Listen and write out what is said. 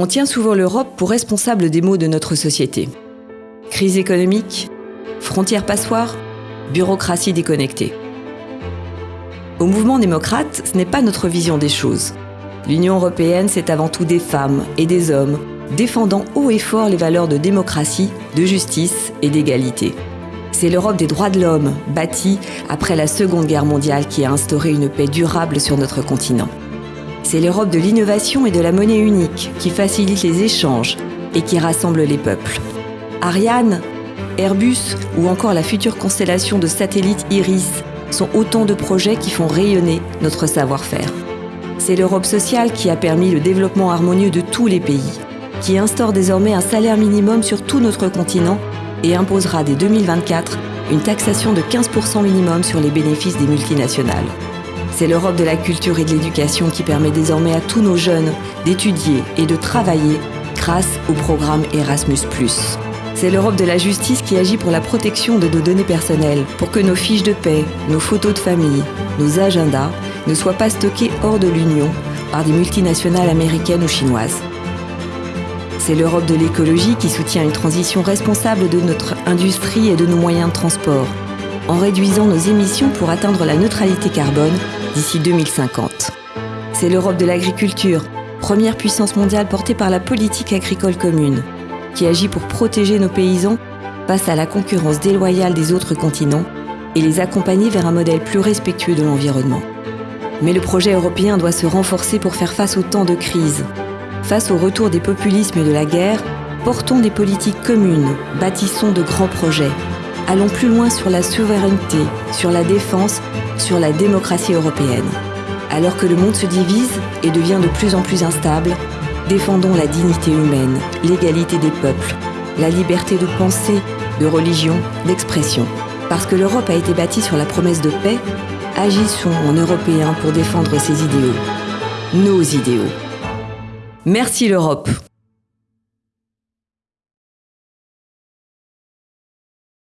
On tient souvent l'Europe pour responsable des maux de notre société. Crise économique, frontières passoires, bureaucratie déconnectée. Au mouvement démocrate, ce n'est pas notre vision des choses. L'Union européenne, c'est avant tout des femmes et des hommes défendant haut et fort les valeurs de démocratie, de justice et d'égalité. C'est l'Europe des droits de l'homme, bâtie après la Seconde Guerre mondiale, qui a instauré une paix durable sur notre continent. C'est l'Europe de l'innovation et de la monnaie unique qui facilite les échanges et qui rassemble les peuples. Ariane, Airbus ou encore la future constellation de satellites Iris sont autant de projets qui font rayonner notre savoir-faire. C'est l'Europe sociale qui a permis le développement harmonieux de tous les pays, qui instaure désormais un salaire minimum sur tout notre continent et imposera dès 2024 une taxation de 15% minimum sur les bénéfices des multinationales. C'est l'Europe de la culture et de l'éducation qui permet désormais à tous nos jeunes d'étudier et de travailler grâce au programme Erasmus ⁇ c'est l'Europe de la justice qui agit pour la protection de nos données personnelles, pour que nos fiches de paix, nos photos de famille, nos agendas ne soient pas stockés hors de l'Union par des multinationales américaines ou chinoises. C'est l'Europe de l'écologie qui soutient une transition responsable de notre industrie et de nos moyens de transport, en réduisant nos émissions pour atteindre la neutralité carbone d'ici 2050. C'est l'Europe de l'agriculture, première puissance mondiale portée par la politique agricole commune, qui agit pour protéger nos paysans face à la concurrence déloyale des autres continents et les accompagner vers un modèle plus respectueux de l'environnement. Mais le projet européen doit se renforcer pour faire face au temps de crise. Face au retour des populismes et de la guerre, portons des politiques communes, bâtissons de grands projets, allons plus loin sur la souveraineté, sur la défense, sur la démocratie européenne. Alors que le monde se divise et devient de plus en plus instable, défendons la dignité humaine, l'égalité des peuples, la liberté de pensée, de religion, d'expression. Parce que l'Europe a été bâtie sur la promesse de paix, agissons en Européens pour défendre ses idéaux, nos idéaux. Merci l'Europe